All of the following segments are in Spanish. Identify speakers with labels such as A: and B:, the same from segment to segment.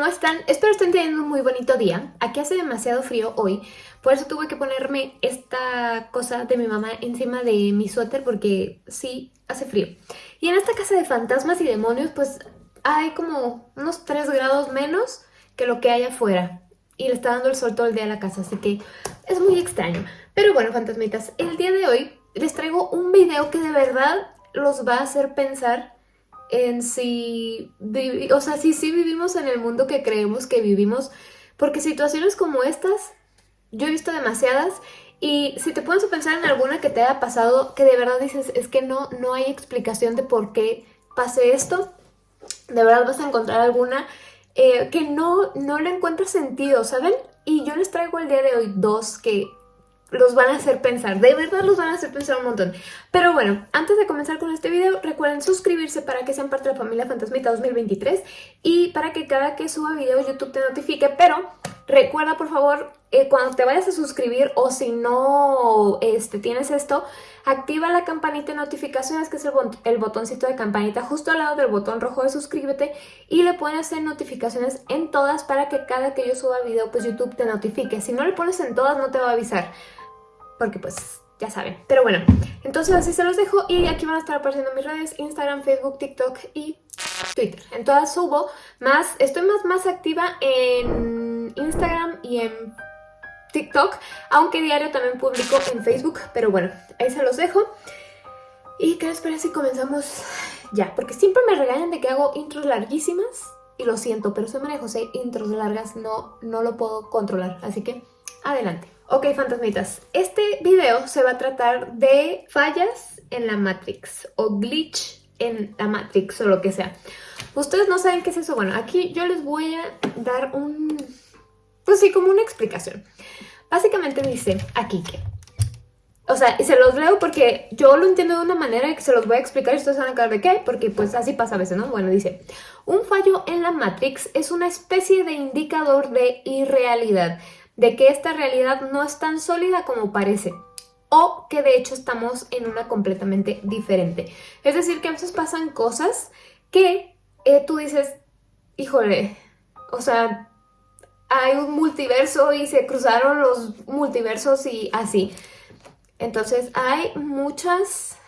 A: ¿cómo están? Espero estén teniendo un muy bonito día. Aquí hace demasiado frío hoy, por eso tuve que ponerme esta cosa de mi mamá encima de mi suéter porque sí, hace frío. Y en esta casa de fantasmas y demonios pues hay como unos 3 grados menos que lo que hay afuera. Y le está dando el sol todo el día a la casa, así que es muy extraño. Pero bueno, fantasmitas, el día de hoy les traigo un video que de verdad los va a hacer pensar en si, o sea, si sí vivimos en el mundo que creemos que vivimos, porque situaciones como estas, yo he visto demasiadas y si te pones a pensar en alguna que te haya pasado, que de verdad dices, es que no, no hay explicación de por qué pase esto, de verdad vas a encontrar alguna eh, que no, no le encuentras sentido, ¿saben? Y yo les traigo el día de hoy dos que los van a hacer pensar, de verdad los van a hacer pensar un montón. Pero bueno, antes de comenzar con este video, recuerden suscribirse para que sean parte de la familia Fantasmita 2023 y para que cada que suba video YouTube te notifique, pero recuerda por favor, eh, cuando te vayas a suscribir o si no este, tienes esto, activa la campanita de notificaciones, que es el, el, botoncito de campanita justo al lado del botón rojo de suscríbete y le pones en notificaciones en todas para que cada que yo suba video, pues YouTube te notifique. Si no le pones en todas, no te va a avisar porque pues ya saben. Pero bueno, entonces así se los dejo y aquí van a estar apareciendo mis redes, Instagram, Facebook, TikTok y Twitter. En todas subo más, estoy más, más activa en Instagram y en TikTok, aunque diario también publico en Facebook, pero bueno, ahí se los dejo. Y qué les parece si comenzamos ya, porque siempre me regañan de que hago intros larguísimas y lo siento, pero soy María José, intros largas no, no lo puedo controlar, así que adelante. Ok, fantasmitas, este video se va a tratar de fallas en la Matrix o glitch en la Matrix o lo que sea. Ustedes no saben qué es eso. Bueno, aquí yo les voy a dar un... Pues sí, como una explicación. Básicamente dice aquí que... O sea, y se los leo porque yo lo entiendo de una manera y que se los voy a explicar y ustedes van a quedar de qué, porque pues así pasa a veces, ¿no? Bueno, dice, un fallo en la Matrix es una especie de indicador de irrealidad de que esta realidad no es tan sólida como parece o que de hecho estamos en una completamente diferente. Es decir, que a veces pasan cosas que eh, tú dices, híjole, o sea, hay un multiverso y se cruzaron los multiversos y así. Entonces hay muchas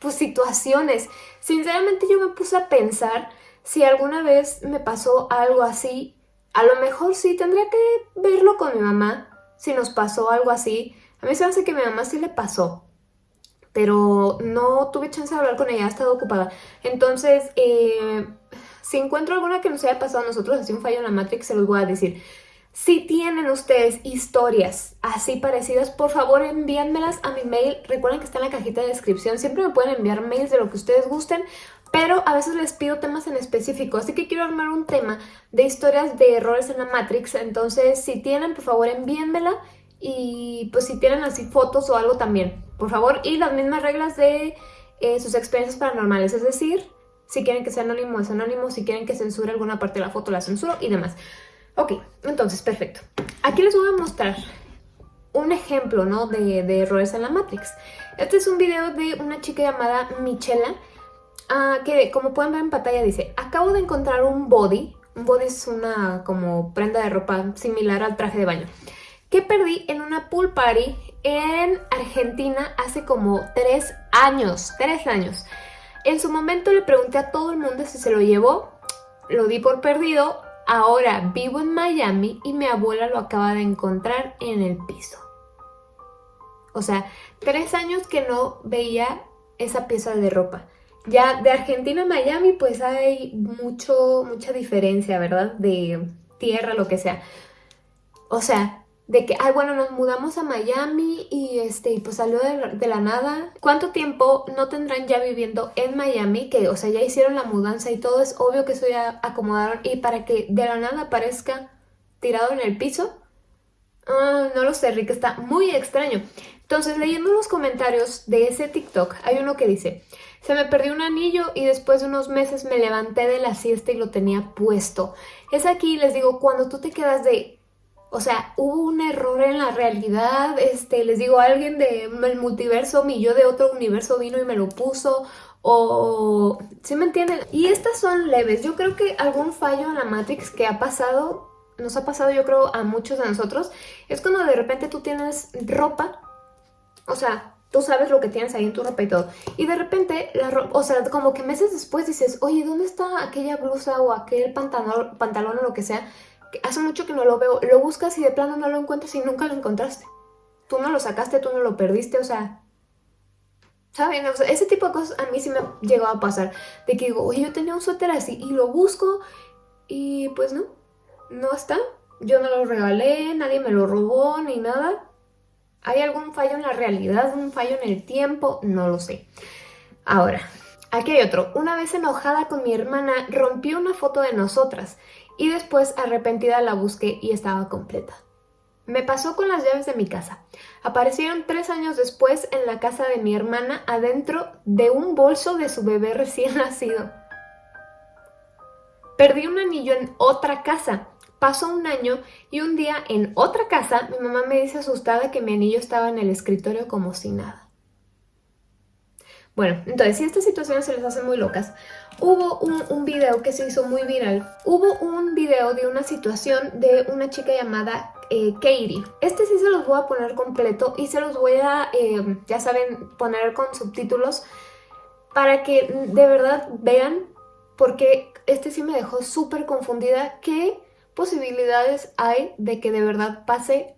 A: pues, situaciones. Sinceramente yo me puse a pensar si alguna vez me pasó algo así a lo mejor sí, tendría que verlo con mi mamá, si nos pasó algo así. A mí se me hace que mi mamá sí le pasó, pero no tuve chance de hablar con ella, ha estado ocupada. Entonces, eh, si encuentro alguna que nos haya pasado a nosotros, así un fallo en la Matrix, se los voy a decir. Si tienen ustedes historias así parecidas, por favor envíenmelas a mi mail. Recuerden que está en la cajita de descripción. Siempre me pueden enviar mails de lo que ustedes gusten pero a veces les pido temas en específico, así que quiero armar un tema de historias de errores en la Matrix, entonces si tienen, por favor envíenmela y pues si tienen así fotos o algo también, por favor, y las mismas reglas de eh, sus experiencias paranormales, es decir, si quieren que sea anónimo es anónimo, si quieren que censure alguna parte de la foto la censuro y demás. Ok, entonces, perfecto. Aquí les voy a mostrar un ejemplo ¿no? de, errores en la Matrix. Este es un video de una chica llamada Michela, Ah, que como pueden ver en pantalla dice, acabo de encontrar un body, un body es una como prenda de ropa similar al traje de baño, que perdí en una pool party en Argentina hace como tres años, tres años. En su momento le pregunté a todo el mundo si se lo llevó, lo di por perdido, ahora vivo en Miami y mi abuela lo acaba de encontrar en el piso. O sea, tres años que no veía esa pieza de ropa. Ya de Argentina a Miami pues hay mucho, mucha diferencia, ¿verdad? De tierra, lo que sea. O sea, de que, ay, bueno, nos mudamos a Miami y este, pues salió de, la nada. ¿Cuánto tiempo no tendrán ya viviendo en Miami? Que, o sea, ya hicieron la mudanza y todo, es obvio que eso ya acomodaron. Y para que de la nada aparezca tirado en el piso, ah, no lo sé, Rick, está muy extraño. Entonces, leyendo los comentarios de ese TikTok, hay uno que dice, se me perdió un anillo y después de unos meses me levanté de la siesta y lo tenía puesto. Es aquí, les digo, cuando tú te quedas de... O sea, hubo un error en la realidad, este, les digo, alguien del multiverso, mi yo de otro universo vino y me lo puso, o... ¿Sí me entienden? Y estas son leves. Yo creo que algún fallo en la Matrix que ha pasado, nos ha pasado yo creo a muchos de nosotros, es cuando de repente tú tienes ropa, o sea, tú sabes lo que tienes ahí en tu ropa y todo. Y de repente, la ropa, o sea, como que meses después dices, oye, ¿dónde está aquella blusa o aquel pantalón, pantalón o lo que sea? Hace mucho que no lo veo. Lo buscas y de plano no lo encuentras y nunca lo encontraste. Tú no lo sacaste, tú no lo perdiste, o sea... ¿Saben? Ese tipo de cosas a mí sí me ha llegado a pasar. De que digo, oye, yo tenía un suéter así y lo busco y pues no, no está. Yo no lo regalé, nadie me lo robó ni nada. ¿Hay algún fallo en la realidad? ¿Un fallo en el tiempo? No lo sé. Ahora, aquí hay otro. Una vez enojada con mi hermana, rompí una foto de nosotras y después arrepentida la busqué y estaba completa. Me pasó con las llaves de mi casa. Aparecieron tres años después en la casa de mi hermana adentro de un bolso de su bebé recién nacido. Perdí un anillo en otra casa Pasó un año y un día en otra casa mi mamá me dice asustada que mi anillo estaba en el escritorio como si nada. Bueno, entonces si estas situaciones se les hacen muy locas, hubo un, video que se hizo muy viral. Hubo un video de una situación de una chica llamada eh, Katie. Este sí se los voy a poner completo y se los voy a, eh, ya saben, poner con subtítulos para que de verdad vean porque este sí me dejó súper confundida que posibilidades hay de que de verdad pase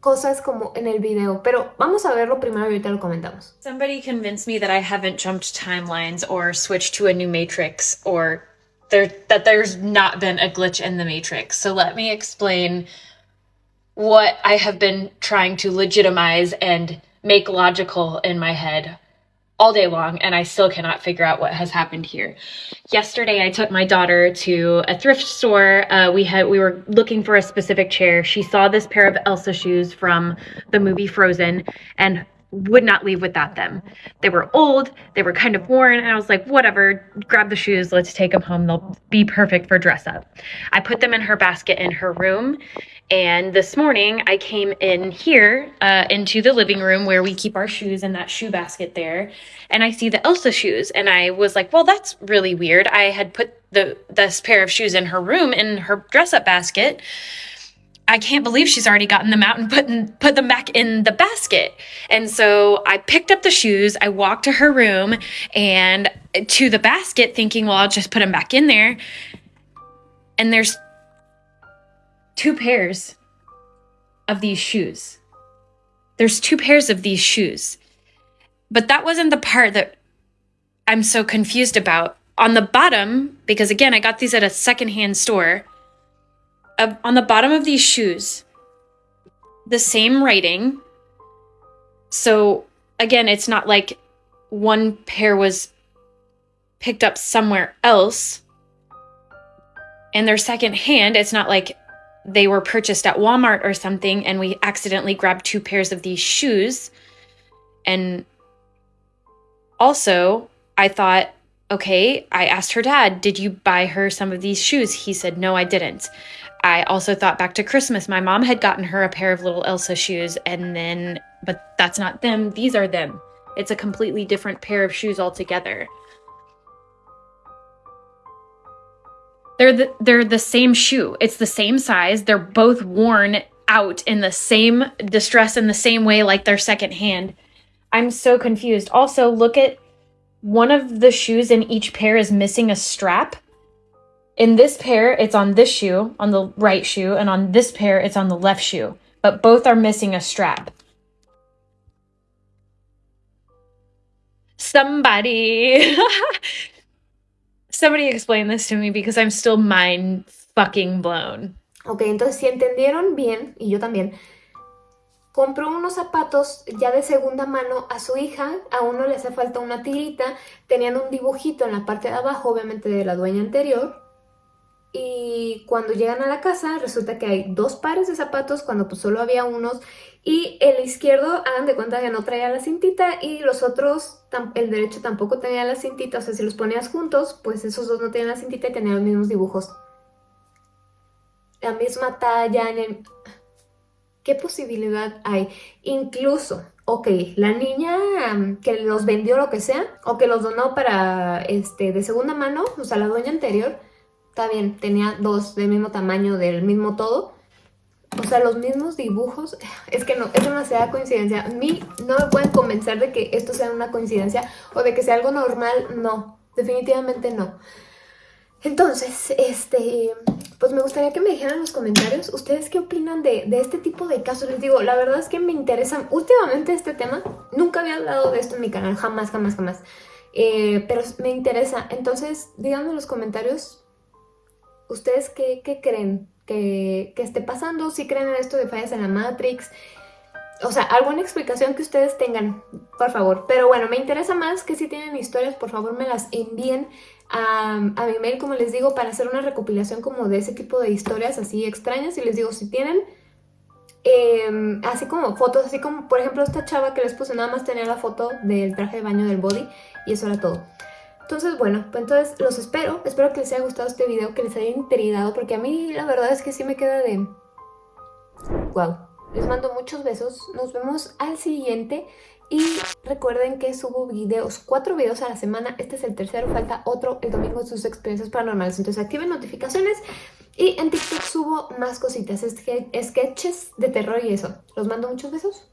A: cosas como en el video, pero vamos a verlo primero y ahorita lo comentamos.
B: Somebody convinced me that I haven't jumped timelines or switched to a new matrix or there that there's not been a glitch in the matrix. So let me explain what I have been trying to legitimize and make logical in my head all day long and I still cannot figure out what has happened here. Yesterday I took my daughter to a thrift store. Uh, we had we were looking for a specific chair. She saw this pair of Elsa shoes from the movie Frozen and would not leave without them. They were old, they were kind of worn, and I was like, whatever, grab the shoes, let's take them home. They'll be perfect for dress up. I put them in her basket in her room, and this morning I came in here uh, into the living room where we keep our shoes in that shoe basket there, and I see the Elsa shoes, and I was like, well, that's really weird. I had put the this pair of shoes in her room in her dress up basket I can't believe she's already gotten them out and put, in, put them back in the basket. And so I picked up the shoes, I walked to her room and to the basket, thinking, well, I'll just put them back in there. And there's two pairs of these shoes. There's two pairs of these shoes. But that wasn't the part that I'm so confused about. On the bottom, because again, I got these at a secondhand store on the bottom of these shoes, the same writing. So again, it's not like one pair was picked up somewhere else and they're secondhand. It's not like they were purchased at Walmart or something and we accidentally grabbed two pairs of these shoes. And also, I thought, okay, I asked her dad, did you buy her some of these shoes? He said, no, I didn't. I also thought back to Christmas. My mom had gotten her a pair of little Elsa shoes, and then, but that's not them. These are them. It's a completely different pair of shoes altogether. They're the, they're the same shoe. It's the same size. They're both worn out in the same distress in the same way like they're secondhand. I'm so confused. Also, look at one of the shoes in each pair is missing a strap in this pair, it's on this shoe, on the right shoe, and on this pair, it's on the left shoe. But both are missing a strap. Somebody. Somebody explain this to me because I'm still mind fucking blown.
A: Ok, entonces si entendieron bien, y yo también, compró unos zapatos ya de segunda mano a su hija, a uno le hace falta una tirita, tenían un dibujito en la parte de abajo, obviamente de la dueña anterior, y cuando llegan a la casa resulta que hay dos pares de zapatos cuando pues solo había unos y el izquierdo hagan de cuenta que no traía la cintita y los otros, el derecho tampoco tenía la cintita, o sea si los ponías juntos pues esos dos no tenían la cintita y tenían los mismos dibujos. La misma talla, en. ¿Qué posibilidad hay? Incluso, ok, la niña que los vendió lo que sea, o que los donó para, este, de segunda mano, o sea, la dueña anterior, está bien, tenía dos del mismo tamaño, del mismo todo, o sea, los mismos dibujos, es que no, es demasiada coincidencia. A mí no me pueden convencer de que esto sea una coincidencia o de que sea algo normal, no, definitivamente no. Entonces, este, pues me gustaría que me dijeran en los comentarios ustedes qué opinan de, este tipo de casos. Les digo, la verdad es que me interesa últimamente este tema. Nunca había hablado de esto en mi canal, jamás, jamás, jamás. Eh, pero me interesa. Entonces, díganme en los comentarios ustedes qué, creen que, que, esté pasando. Si creen en esto de fallas en la Matrix. O sea, alguna explicación que ustedes tengan, por favor. Pero bueno, me interesa más que si tienen historias, por favor me las envíen a, mi mail, como les digo, para hacer una recopilación como de ese tipo de historias así extrañas. Y les digo, si tienen em, así como fotos, así como por ejemplo esta chava que les puse, nada más tenía la foto del traje de baño del body y eso era todo. Entonces, bueno, pues entonces los espero. Espero que les haya gustado este video, que les haya intrigado, porque a mí la verdad es que sí me queda de... Wow. Les mando muchos besos. Nos vemos al siguiente. Y recuerden que subo videos, cuatro videos a la semana. Este es el tercero, falta otro el domingo de sus experiencias paranormales. Entonces activen notificaciones. Y en TikTok subo más cositas, sketches de terror y eso. Los mando muchos besos.